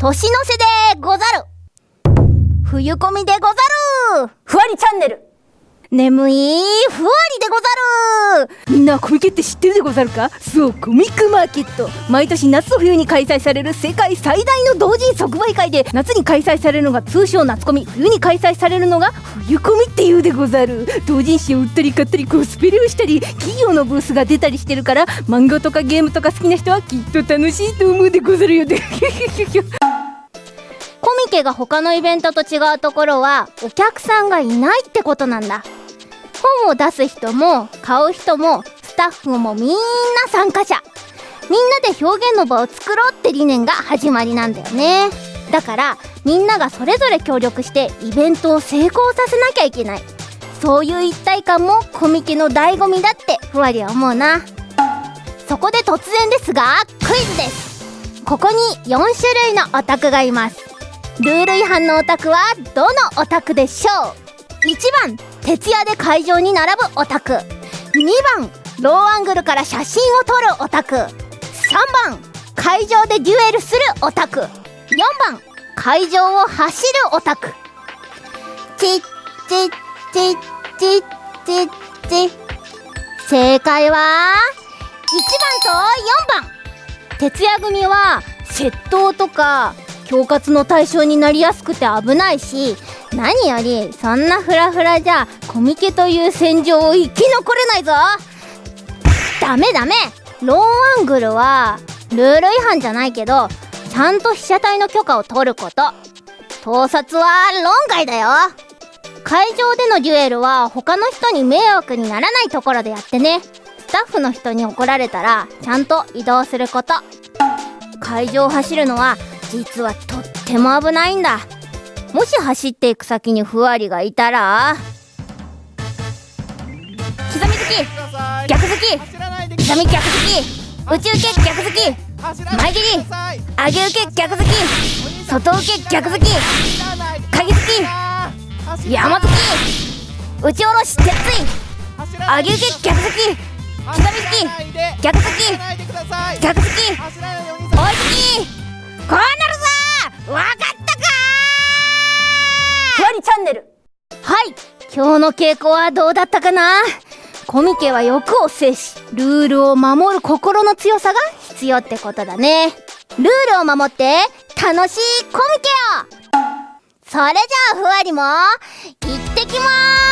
年の瀬でござる。冬込みでござる。ふわりチャンネル。眠いふわりでござる。みんなコミケって知ってるでござるか？そうコミックマーケット。毎年夏と冬に開催される世界最大の同人即売会で夏に開催されるのが通称夏コミ。冬に開催されるのが冬コミっていうでござる。同人誌を売ったり買ったりコスプレをしたり企業のブースが出たりしてるから漫画とかゲームとか好きな人はきっと楽しいと思うでござるよ。でコミケが他のイベントと違うところはお客さんがいないってことなんだ。本を出す人も買う人もスタッフもみんな参加者。みんなで表現の場を作ろうって理念が始まりなんだよね。だからみんながそれぞれ協力してイベントを成功させなきゃいけない。そういう一体感もコミケの醍醐味だってふわりは思うな。そこで突然ですがクイズです。ここに4種類のオタクがいます。ルール違反のオタクはどのオタクでしょう？1番徹夜で会場に並ぶオタク。2番ローアングルから写真を撮るオタク。3番会場でデュエルするオタク。4番会場を走るオタク。チッチッチッチッチッチ正解は1番と4番。徹夜組は窃盗とか恐喝の対象になりやすくて危ないし何よりそんなフラフラじゃコミケという戦場を生き残れないぞ。ダメダメ。ローアングルはルール違反じゃないけどちゃんと被写体の許可を取ること。盗撮は論外だよ。会場でのデュエルは他の人に迷惑にならないところでやってね。スタッフの人に怒られたらちゃんと移動すること。会場を走るのは実はとっても危ないんだ。もし走っていく先にふわりがいたら刻み好き逆好き刻み逆好き宇宙系逆好き前蹴り上げ受け逆好き外受け逆好き鍵好き山好き打ち下ろし鉄槌上げ受け逆好き刻み好き逆好き逆好き追い好き今日の稽古はどうだったかな？コミケは欲を制しルールを守る心の強さが必要ってことだね。ルールを守って楽しいコミケを。それじゃあふわりも行ってきます！